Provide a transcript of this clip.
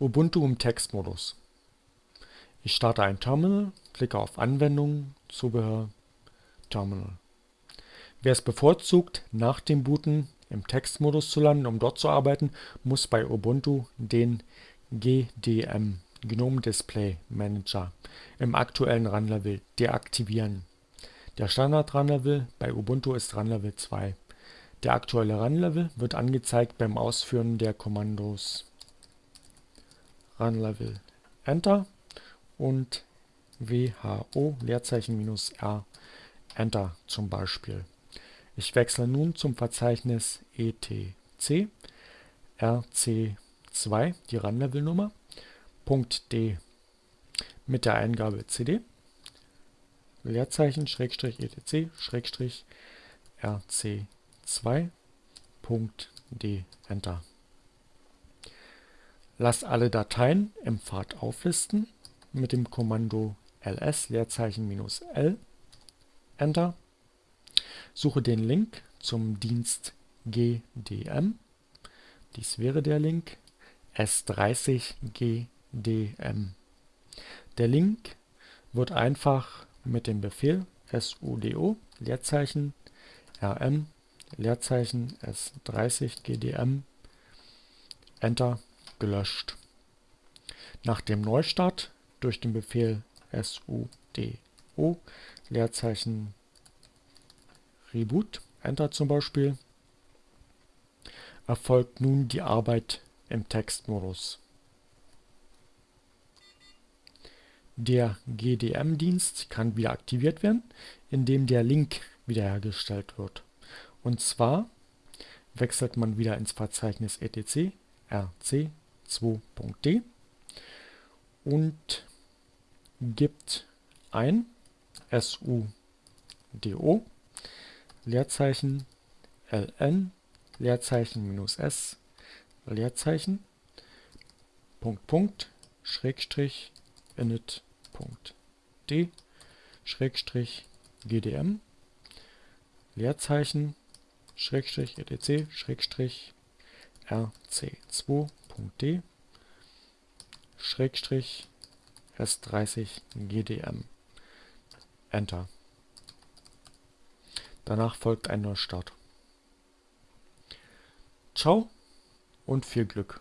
Ubuntu im Textmodus. Ich starte ein Terminal, klicke auf Anwendungen, Zubehör, Terminal. Wer es bevorzugt, nach dem Booten im Textmodus zu landen, um dort zu arbeiten, muss bei Ubuntu den GDM GNOME Display Manager im aktuellen Runlevel deaktivieren. Der Standard-Runlevel bei Ubuntu ist Runlevel 2. Der aktuelle Runlevel wird angezeigt beim Ausführen der Kommandos Runlevel Enter und who Leerzeichen minus R Enter zum Beispiel. Ich wechsle nun zum Verzeichnis etc rc2, die Run-Level-Nummer, .d mit der Eingabe cd Leerzeichen Schrägstrich etc Schrägstrich rc2 .d Enter. Lass alle Dateien im Pfad auflisten mit dem Kommando ls Leerzeichen minus l Enter. Suche den Link zum Dienst GDM. Dies wäre der Link S30 GDM. Der Link wird einfach mit dem Befehl sudo Leerzeichen rm Leerzeichen S30 GDM Enter gelöscht. Nach dem Neustart durch den Befehl sudo Leerzeichen Reboot Enter zum Beispiel erfolgt nun die Arbeit im Textmodus. Der GDM-Dienst kann wieder aktiviert werden, indem der Link wiederhergestellt wird. Und zwar wechselt man wieder ins Verzeichnis etc rc2.d und gibt ein sudo Leerzeichen ln Leerzeichen minus s Leerzeichen Punkt Punkt Schrägstrich init d Schrägstrich gdm Leerzeichen Schrägstrich etc Schrägstrich rc2.d Schrägstrich s30 gdm Enter. Danach folgt ein Neustart. Ciao und viel Glück!